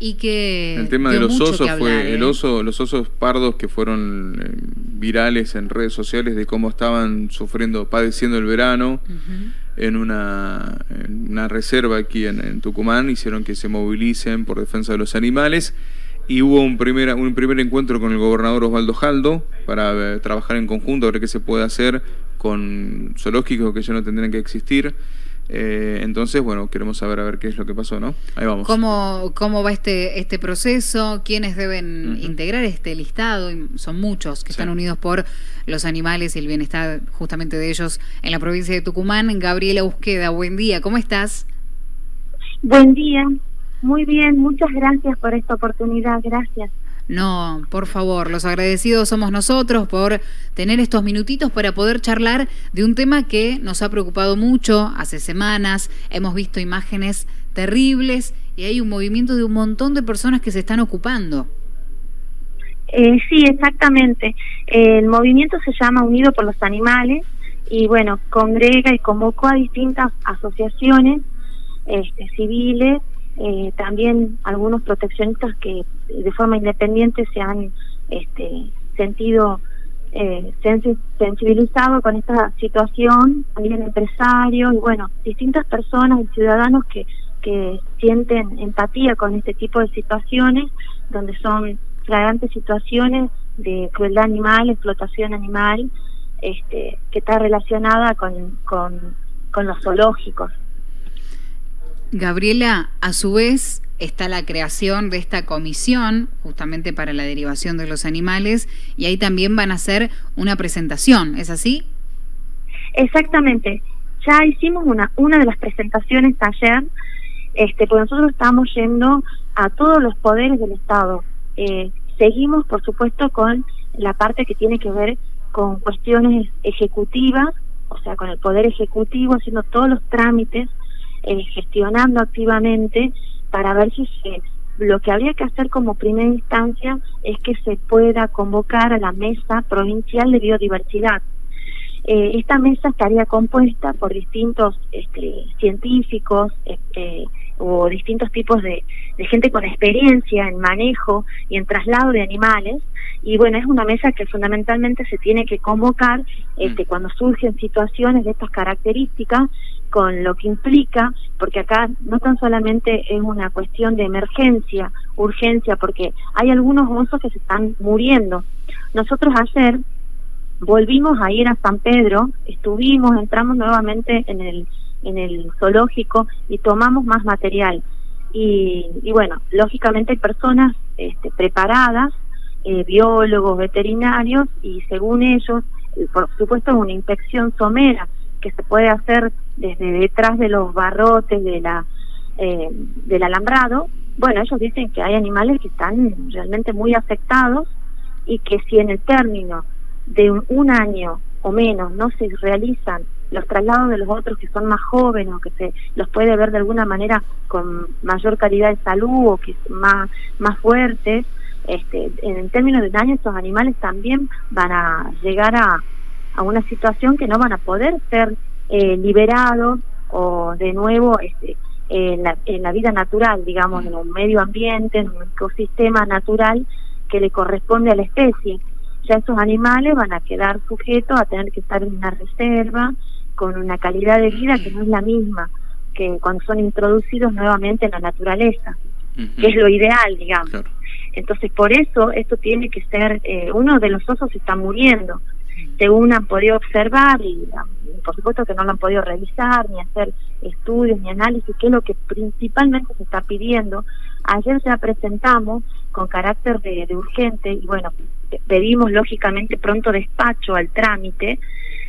Y que el tema de los osos fue el ¿eh? oso, los osos pardos que fueron eh, virales en redes sociales de cómo estaban sufriendo, padeciendo el verano en, una, una, reserva aquí en, Tucumán, hicieron que se movilicen por defensa de los animales y hubo un primer, un primer encuentro con el gobernador Osvaldo Jaldo para eh, trabajar en conjunto, a ver qué se puede hacer con zoológicos que ya no tendrían que existir. Eh, entonces, bueno, queremos saber a ver qué es lo que pasó, ¿no? Ahí vamos. ¿Cómo, cómo va este, este proceso? ¿Quiénes deben integrar este listado? Son muchos que están unidos por los animales y el bienestar justamente de ellos en la provincia de Tucumán. Gabriela Busqueda, buen día, ¿cómo estás? Buen día, muy bien, muchas gracias por esta oportunidad, gracias. No, por favor, los agradecidos somos nosotros por tener estos minutitos para poder charlar de un tema que nos ha preocupado mucho hace semanas. Hemos visto imágenes terribles y hay un movimiento de un montón de personas que se están ocupando. Eh, sí, exactamente. El movimiento se llama Unido por los Animales y bueno, congrega y convocó a distintas asociaciones este, civiles eh, también algunos proteccionistas que de forma independiente se han este, sentido eh, sensibilizados con esta situación, también empresarios y bueno, distintas personas y ciudadanos que, que sienten empatía con este tipo de situaciones, donde son flagrantes situaciones de crueldad animal, explotación animal, este, que está relacionada con, con los zoológicos. Gabriela, a su vez está la creación de esta comisión justamente para la derivación de los animales y ahí también van a hacer una presentación, ¿es así? Exactamente. Ya hicimos una una de las presentaciones ayer, este, pues nosotros estamos yendo a todos los poderes del Estado. Eh, seguimos, por supuesto, con la parte que tiene que ver con cuestiones ejecutivas, o sea, con el poder ejecutivo, haciendo todos los trámites eh, gestionando activamente para ver si se lo que habría que hacer como primera instancia es que se pueda convocar a la mesa provincial de biodiversidad. Eh, esta mesa estaría compuesta por distintos este, científicos este, o distintos tipos de, de, gente con experiencia en manejo y en traslado de animales. Y bueno, es una mesa que fundamentalmente se tiene que convocar este, mm. cuando surgen situaciones de estas características con lo que implica, porque acá no tan solamente es una cuestión de emergencia, urgencia, porque hay algunos osos que se están muriendo. Nosotros ayer volvimos a ir a San Pedro, estuvimos, entramos nuevamente en el, en el zoológico y tomamos más material. Y, y bueno, lógicamente hay personas este, preparadas, eh, biólogos, veterinarios, y según ellos, eh, por supuesto, una inspección somera que se puede hacer desde detrás de los barrotes de la eh, del alambrado, bueno, ellos dicen que hay animales que están realmente muy afectados y que si en el término de un, año o menos no se realizan los traslados de los otros que son más jóvenes o que se los puede ver de alguna manera con mayor calidad de salud o que más más fuertes este en el término de un año estos animales también van a llegar a, a una situación que no van a poder ser eh, liberados o de nuevo este, en, la, en la vida natural, digamos, en un medio ambiente, en un ecosistema natural que le corresponde a la especie. Ya estos animales van a quedar sujetos a tener que estar en una reserva con una calidad de vida que no es la misma que cuando son introducidos nuevamente en la naturaleza, que es lo ideal, digamos. Entonces, por eso esto tiene que ser, eh, uno de los osos está muriendo, según han podido observar y por supuesto que no lo han podido revisar ni hacer estudios ni análisis, que es lo que principalmente se está pidiendo. Ayer ya presentamos con carácter de, urgente y bueno, pedimos lógicamente pronto despacho al trámite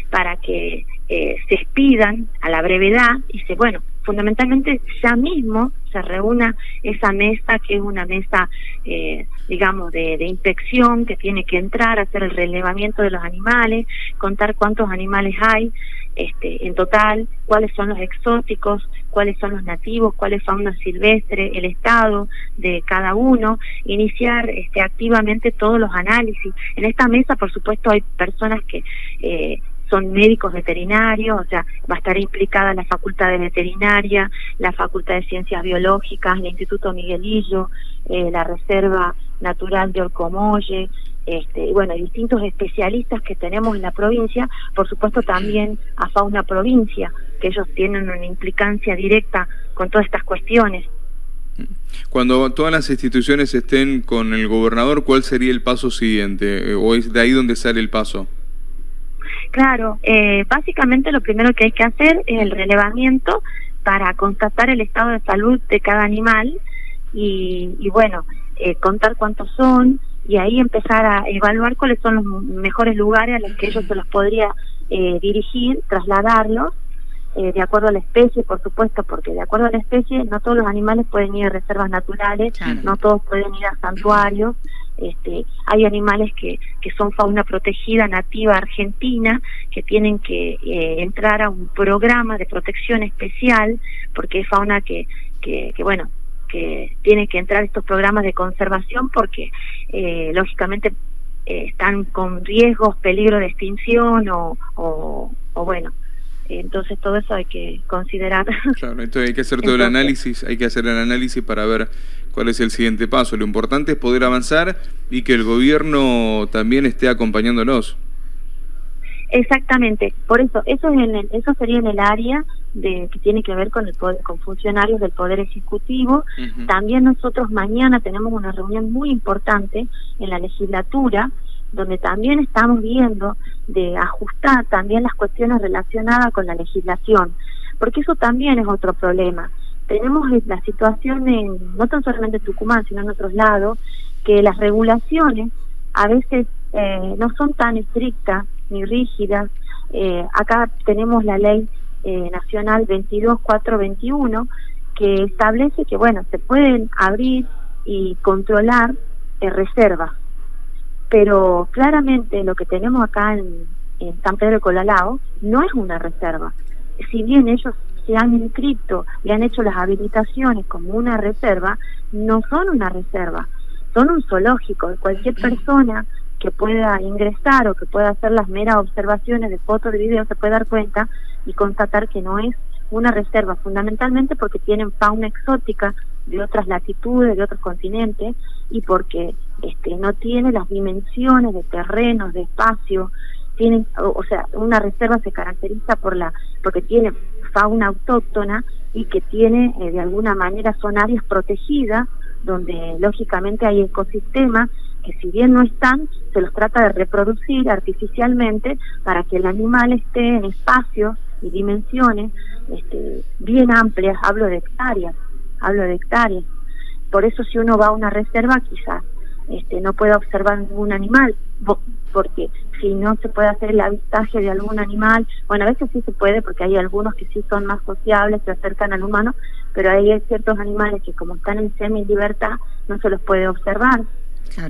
para que eh, se expidan a la brevedad y se, bueno, fundamentalmente ya mismo se reúna esa mesa que es una mesa, eh, digamos, de, de, inspección que tiene que entrar, hacer el relevamiento de los animales, contar cuántos animales hay este, en total, cuáles son los exóticos, cuáles son los nativos, cuál es fauna silvestre, el estado de cada uno, iniciar este, activamente todos los análisis. En esta mesa, por supuesto, hay personas que eh, son médicos veterinarios, o sea, va a estar implicada la Facultad de Veterinaria, la Facultad de Ciencias Biológicas, el Instituto Miguelillo, eh, la Reserva Natural de Orcomolle, este, bueno, distintos especialistas que tenemos en la provincia, por supuesto también a Fauna Provincia, que ellos tienen una implicancia directa con todas estas cuestiones. Cuando todas las instituciones estén con el gobernador, ¿cuál sería el paso siguiente? ¿O es de ahí donde sale el paso? Claro, eh, básicamente lo primero que hay que hacer es el relevamiento para constatar el estado de salud de cada animal y, y bueno, eh, contar cuántos son y ahí empezar a evaluar cuáles son los mejores lugares a los que ellos se los podría eh, dirigir, trasladarlos eh, de acuerdo a la especie, por supuesto, porque de acuerdo a la especie no todos los animales pueden ir a reservas naturales, no todos pueden ir a santuarios. Este, hay animales que, que son fauna protegida nativa argentina que tienen que eh, entrar a un programa de protección especial porque es fauna que, que, que bueno que tiene que entrar estos programas de conservación porque eh, lógicamente eh, están con riesgos, peligro de extinción o, o, o bueno, entonces todo eso hay que considerar. Claro, entonces hay que hacer todo el análisis, hay que hacer el análisis para ver cuál es el siguiente paso. Lo importante es poder avanzar y que el gobierno también esté acompañándonos. Exactamente, por eso eso es en eso sería en el área de que tiene que ver con el con funcionarios del poder ejecutivo. También nosotros mañana tenemos una reunión muy importante en la legislatura donde también estamos viendo de ajustar también las cuestiones relacionadas con la legislación, porque eso también es otro problema. Tenemos la situación en, no tan solamente en Tucumán, sino en otros lados, que las regulaciones a veces eh, no son tan estrictas ni rígidas. Eh, acá tenemos la ley eh, nacional 22421 que establece que, bueno, se pueden abrir y controlar reservas pero claramente lo que tenemos acá en, San Pedro de Colalao no es una reserva. Si bien ellos se han inscrito y han hecho las habilitaciones como una reserva, no son una reserva, son un zoológico. Cualquier persona que pueda ingresar o que pueda hacer las meras observaciones de fotos, de video, se puede dar cuenta y constatar que no es una reserva, fundamentalmente porque tienen fauna exótica de otras latitudes, de otros continentes, y porque este, no tiene las dimensiones de terrenos, de espacio, tienen, o, sea, una reserva se caracteriza por la, porque tiene fauna autóctona y que tiene eh, de alguna manera son áreas protegidas donde lógicamente hay ecosistemas que si bien no están, se los trata de reproducir artificialmente para que el animal esté en espacios y dimensiones este, bien amplias, hablo de hectáreas, hablo de hectáreas. Por eso si uno va a una reserva quizás este, no puede observar ningún animal, porque si no se puede hacer el avistaje de algún animal, bueno, a veces sí se puede porque hay algunos que sí son más sociables, se acercan al humano, pero hay ciertos animales que como están en semi-libertad no se los puede observar.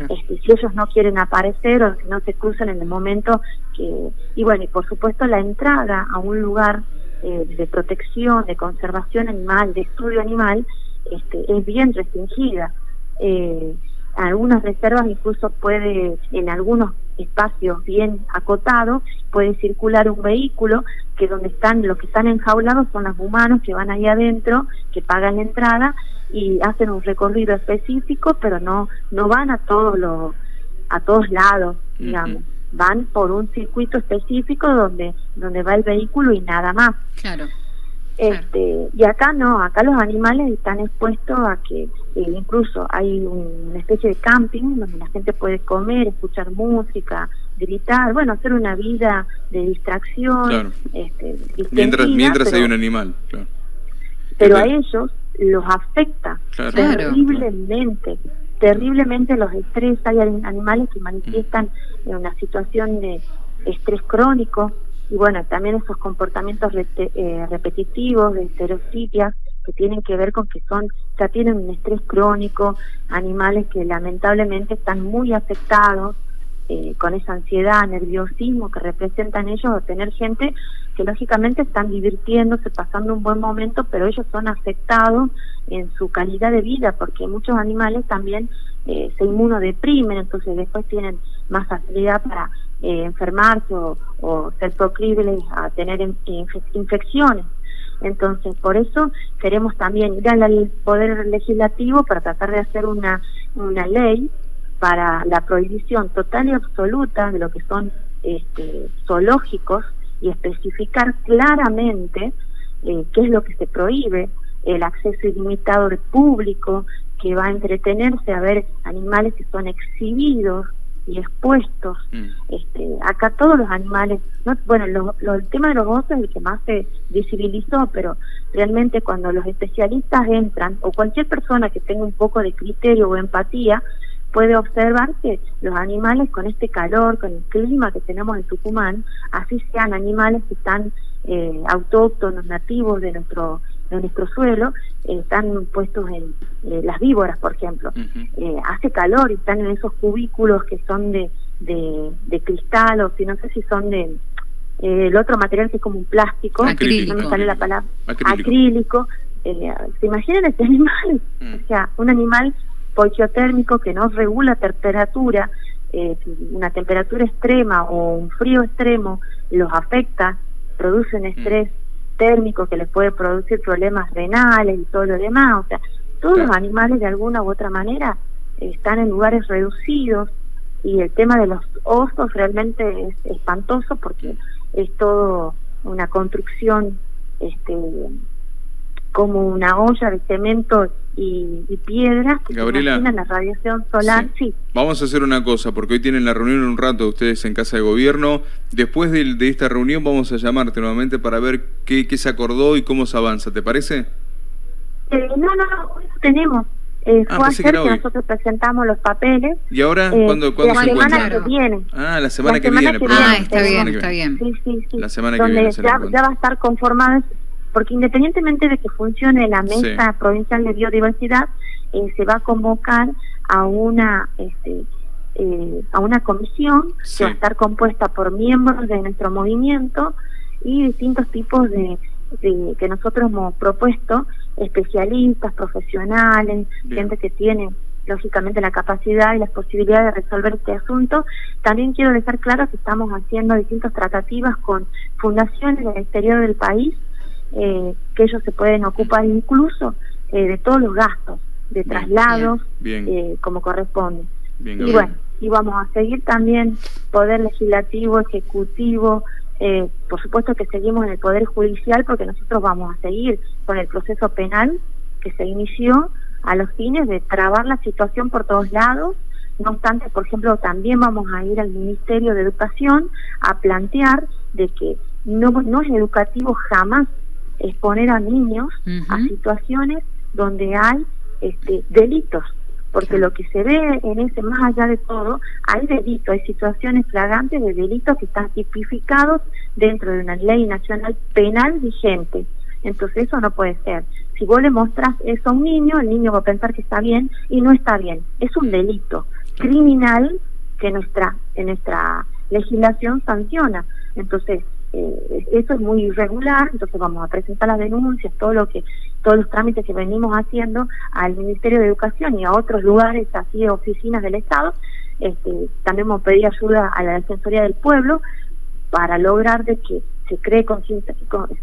Este, si ellos no quieren aparecer o si no se cruzan en el momento que... Y bueno, y por supuesto la entrada a un lugar eh, de protección, de conservación animal, de estudio animal, este, es bien restringida. Eh, algunas reservas incluso puede, en algunos espacios bien acotados, puede circular un vehículo que donde están, los que están enjaulados son los humanos que van ahí adentro, que pagan la entrada y hacen un recorrido específico, pero no, no van a todos los, a todos lados, digamos. Van por un circuito específico donde, donde va el vehículo y nada más. Claro. Este, y acá no, acá los animales están expuestos a que eh, incluso hay una especie de camping donde la gente puede comer, escuchar música, gritar, bueno, hacer una vida de distracción. Este, mientras mientras hay un animal, claro. Pero a ellos los afecta terriblemente, terriblemente los estrés. Hay animales que manifiestan en una situación de estrés crónico, y bueno, también esos comportamientos eh, repetitivos de estereotipias que tienen que ver con que son, ya tienen un estrés crónico, animales que lamentablemente están muy afectados eh, con esa ansiedad, nerviosismo que representan ellos, o tener gente que lógicamente están divirtiéndose, pasando un buen momento, pero ellos son afectados en su calidad de vida, porque muchos animales también eh, se inmunodeprimen, entonces después tienen más facilidad para eh, enfermarse o, ser proclives a tener infecciones. Entonces, por eso queremos también ir al Poder Legislativo para tratar de hacer una, una ley para la prohibición total y absoluta de lo que son este, zoológicos y especificar claramente eh, qué es lo que se prohíbe, el acceso ilimitado del público que va a entretenerse a ver animales que son exhibidos y expuestos. Mm. Este, acá todos los animales, no, bueno, lo, el tema de los osos es el que más se visibilizó, pero realmente cuando los especialistas entran, o cualquier persona que tenga un poco de criterio o empatía, puede observar que los animales con este calor, con el clima que tenemos en Tucumán, así sean animales que están eh, autóctonos, nativos de nuestro de nuestro suelo, eh, están puestos en eh, las víboras, por ejemplo. hace calor y están en esos cubículos que son de, de, cristal o si no sé si son de el otro material que es como un plástico, acrílico. no me sale la palabra, acrílico. ¿Se imaginan este animal? Mm. O sea, un animal térmico que no regula temperatura, eh, una temperatura extrema o un frío extremo los afecta, producen mm. estrés térmico que les puede producir problemas renales y todo lo demás. O sea, todos los animales de alguna u otra manera están en lugares reducidos y el tema de los osos realmente es espantoso porque es todo una construcción este como una olla de cemento y, y piedras. Gabriela. La radiación solar, sí. Vamos a hacer una cosa, porque hoy tienen la reunión en un rato ustedes en Casa de Gobierno. Después de, de esta reunión vamos a llamarte nuevamente para ver qué, qué, se acordó y cómo se avanza. ¿Te parece? Eh, no, no, no, tenemos. Eh, ah, fue ayer que, nosotros presentamos los papeles. ¿Y ahora eh, cuándo, ¿cuándo la se semana que viene. Ah, la semana, que, viene. ah, está bien, está bien. Sí, sí, sí. La semana que viene. Ya, ya va a estar conformada porque independientemente de que funcione la mesa provincial de biodiversidad, eh, se va a convocar a una este, eh, a una comisión que va a estar compuesta por miembros de nuestro movimiento y distintos tipos de, que nosotros hemos propuesto, especialistas, profesionales, gente que tiene lógicamente la capacidad y las posibilidades de resolver este asunto. También quiero dejar claro que estamos haciendo distintas tratativas con fundaciones del exterior del país eh, que ellos se pueden ocupar incluso eh, de todos los gastos de traslados eh, como corresponde. y bueno, y vamos a seguir también poder legislativo, ejecutivo, por supuesto que seguimos en el poder judicial porque nosotros vamos a seguir con el proceso penal que se inició a los fines de trabar la situación por todos lados. No obstante, por ejemplo, también vamos a ir al Ministerio de Educación a plantear de que no, no es educativo jamás exponer a niños a situaciones donde hay este, delitos, porque lo que se ve en ese, más allá de todo, hay delitos, hay situaciones flagrantes de delitos que están tipificados dentro de una ley nacional penal vigente. Entonces eso no puede ser. Si vos le mostrás eso a un niño, el niño va a pensar que está bien y no está bien. Es un delito criminal que nuestra, en nuestra legislación sanciona. Entonces, eh, eso es muy irregular, entonces vamos a presentar las denuncias, todo lo que, todos los trámites que venimos haciendo al Ministerio de Educación y a otros lugares, así oficinas del Estado. Este, también hemos pedido ayuda a la Defensoría del Pueblo para lograr de que se cree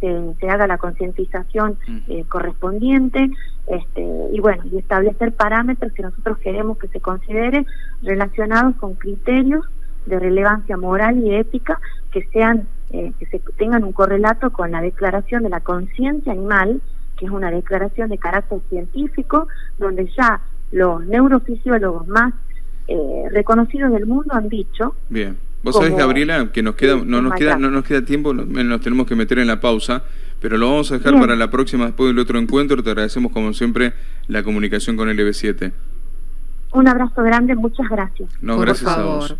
se, se haga la concientización eh, correspondiente este, y bueno y establecer parámetros que nosotros queremos que se consideren relacionados con criterios de relevancia moral y ética que sean eh, que se tengan un correlato con la declaración de la conciencia animal que es una declaración de carácter científico donde ya los neurofisiólogos más eh, reconocidos del mundo han dicho bien. Vos sabés Gabriela que nos queda no nos queda no nos queda tiempo nos tenemos que meter en la pausa pero lo vamos a dejar para la próxima después del otro encuentro. Te agradecemos como siempre la comunicación con el EB7 un abrazo grande muchas gracias. No gracias a vos